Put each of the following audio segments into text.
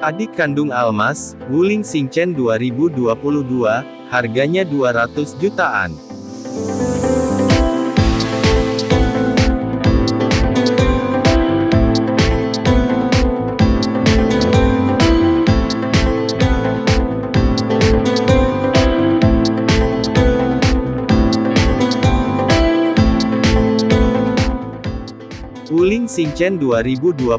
Adik kandung Almas, Wuling Xingchen 2022, harganya 200 jutaan. Wuling Xingchen 2022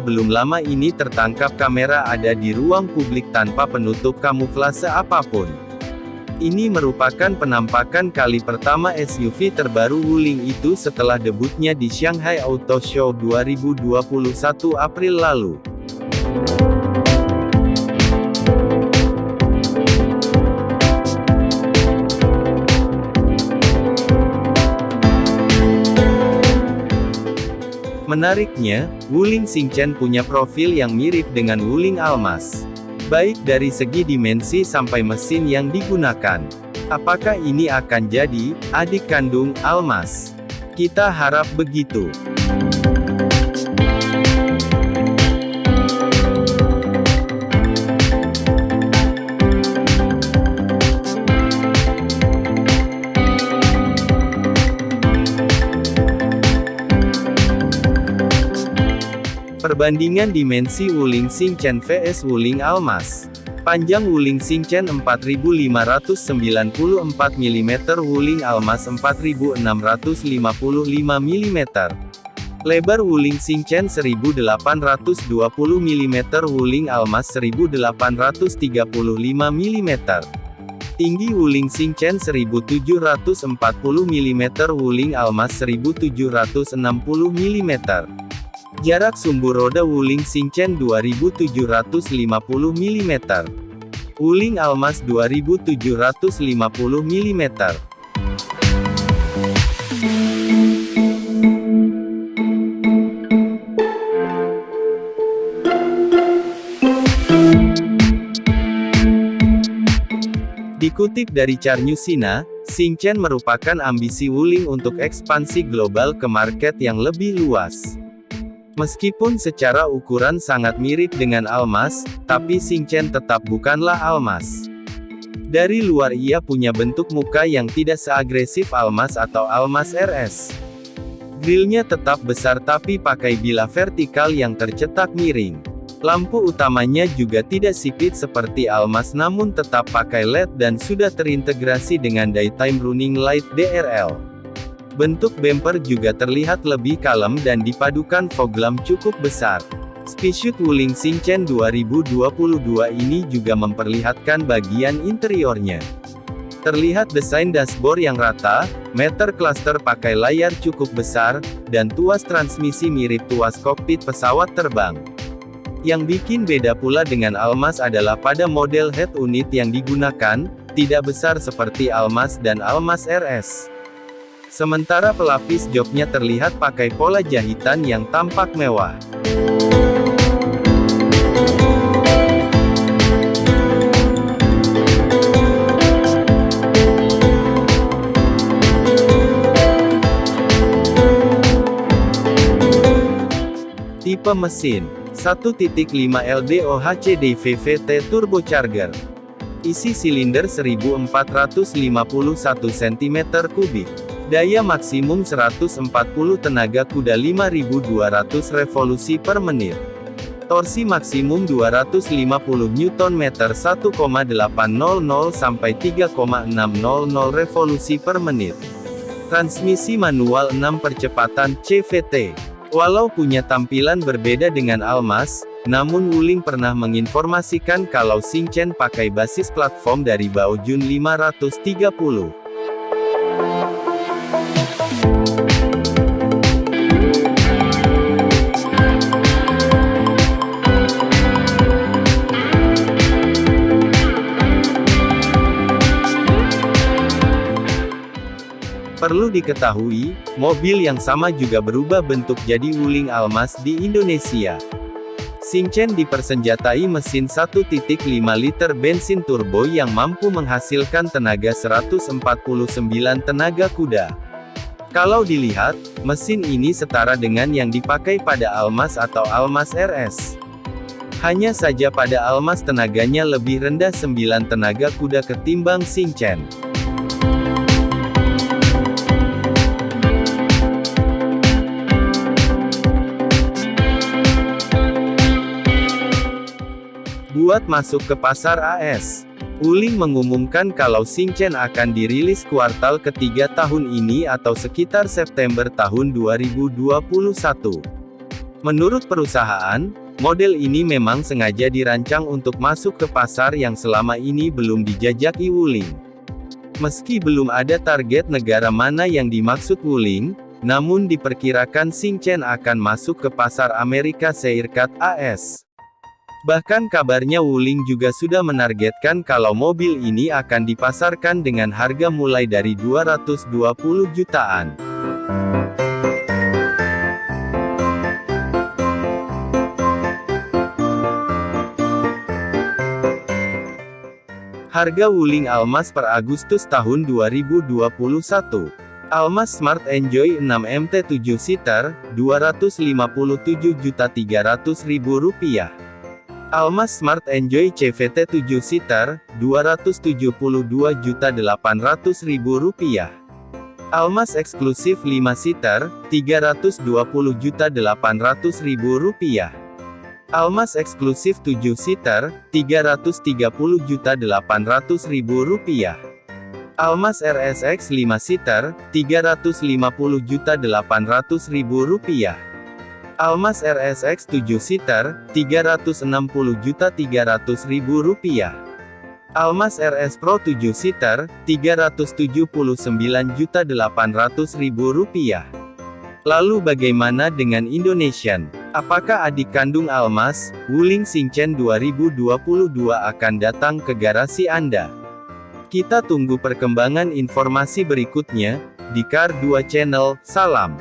belum lama ini tertangkap kamera ada di ruang publik tanpa penutup kamuflase apa pun. Ini merupakan penampakan kali pertama SUV terbaru Wuling itu setelah debutnya di Shanghai Auto Show 2021 April lalu. Menariknya, Wuling Xingchen punya profil yang mirip dengan Wuling Almas. Baik dari segi dimensi sampai mesin yang digunakan. Apakah ini akan jadi adik kandung Almas? Kita harap begitu. Perbandingan dimensi Wuling Xingchen vs Wuling Almas. Panjang Wuling Xingchen 4594 mm Wuling Almas 4655 mm. Lebar Wuling Xingchen 1820 mm Wuling Almas 1835 mm. Tinggi Wuling Xingchen 1740 mm Wuling Almas 1760 mm. Jarak sumbu roda Wuling Xingchen 2750 mm. Wuling Almas 2750 mm. Dikutip dari Carnusina, Xingchen merupakan ambisi Wuling untuk ekspansi global ke market yang lebih luas. Meskipun secara ukuran sangat mirip dengan Almas, tapi Xingchen tetap bukanlah Almas. Dari luar ia punya bentuk muka yang tidak seagresif Almas atau Almas RS. Grillnya tetap besar tapi pakai bila vertikal yang tercetak miring. Lampu utamanya juga tidak sipit seperti Almas namun tetap pakai LED dan sudah terintegrasi dengan Daytime Running Light DRL. Bentuk bumper juga terlihat lebih kalem dan dipadukan fog lamp cukup besar. Speedsuit Wuling Xingchen 2022 ini juga memperlihatkan bagian interiornya. Terlihat desain dashboard yang rata, meter cluster pakai layar cukup besar, dan tuas transmisi mirip tuas kokpit pesawat terbang. Yang bikin beda pula dengan Almas adalah pada model head unit yang digunakan, tidak besar seperti Almas dan Almas RS. Sementara pelapis joknya terlihat pakai pola jahitan yang tampak mewah. Tipe mesin 1.5 LDOHC VVT turbocharger Isi silinder 1451 cm3 Daya maksimum 140 tenaga kuda 5200 revolusi per menit. Torsi maksimum 250 Nm 1,800 sampai 3,600 revolusi per menit. Transmisi manual 6 percepatan CVT. Walau punya tampilan berbeda dengan Almas, namun Wuling pernah menginformasikan kalau Xingchen pakai basis platform dari Baojun 530. Perlu diketahui, mobil yang sama juga berubah bentuk jadi Wuling Almas di Indonesia. Xingchen dipersenjatai mesin 1.5 liter bensin turbo yang mampu menghasilkan tenaga 149 tenaga kuda. Kalau dilihat, mesin ini setara dengan yang dipakai pada Almas atau Almas RS. Hanya saja pada Almas tenaganya lebih rendah 9 tenaga kuda ketimbang Xingchen. Buat masuk ke pasar AS. Wuling mengumumkan kalau Xingchen akan dirilis kuartal ketiga tahun ini atau sekitar September tahun 2021. Menurut perusahaan, model ini memang sengaja dirancang untuk masuk ke pasar yang selama ini belum dijajaki Wuling. Meski belum ada target negara mana yang dimaksud Wuling, namun diperkirakan Xingchen akan masuk ke pasar Amerika Serikat AS. Bahkan kabarnya Wuling juga sudah menargetkan kalau mobil ini akan dipasarkan dengan harga mulai dari 220 jutaan. Harga Wuling Almas per Agustus tahun 2021. Almas Smart Enjoy 6 MT 7 seater, Rp257.300.000. Almas Smart Enjoy CVT 7 seater, Rp272.800.000. Almas Eksklusif 5 seater, Rp320.800.000. Almas Eksklusif 7 seater, Rp330.800.000. Almas RSX 5 seater, Rp350.800.000. Almas RSX 7 seater, Rp360.300.000. Almas RS Pro 7 seater, Rp379.800.000. Lalu bagaimana dengan Indonesian? Apakah adik kandung Almas, Wuling Xingchen 2022 akan datang ke garasi Anda? Kita tunggu perkembangan informasi berikutnya, di Car 2 Channel, salam.